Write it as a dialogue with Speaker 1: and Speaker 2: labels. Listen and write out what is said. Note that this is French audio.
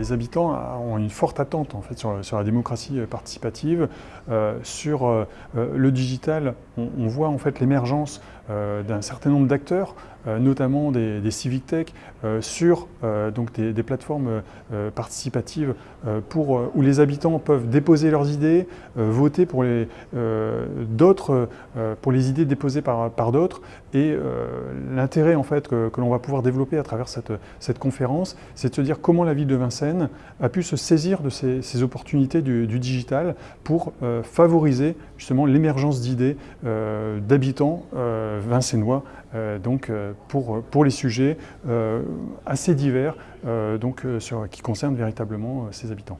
Speaker 1: les habitants ont une forte attente en fait, sur, la démocratie participative. sur le digital, on, voit en fait l'émergence d'un certain nombre d'acteurs euh, notamment des, civic tech, euh, sur euh, donc des, plateformes participatives pour, où les habitants peuvent déposer leurs idées, voter pour les, d'autres, pour les idées déposées par, d'autres. Et l'intérêt en fait, que, l'on va pouvoir développer à travers cette, cette conférence, c'est de se dire comment la ville de Vincennes a pu se saisir de ces, opportunités du, digital pour favoriser justement l'émergence d'idées d'habitants vincennois donc pour, les sujets euh, assez divers euh, donc, euh, qui concernent véritablement ces habitants.